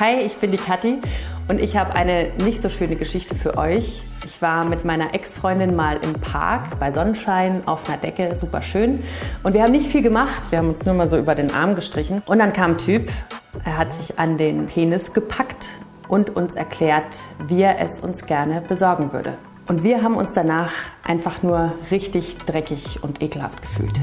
Hi, ich bin die Kathi und ich habe eine nicht so schöne Geschichte für euch. Ich war mit meiner Ex-Freundin mal im Park bei Sonnenschein auf einer Decke, super schön. Und wir haben nicht viel gemacht, wir haben uns nur mal so über den Arm gestrichen. Und dann kam ein Typ, er hat sich an den Penis gepackt und uns erklärt, wie er es uns gerne besorgen würde. Und wir haben uns danach einfach nur richtig dreckig und ekelhaft gefühlt.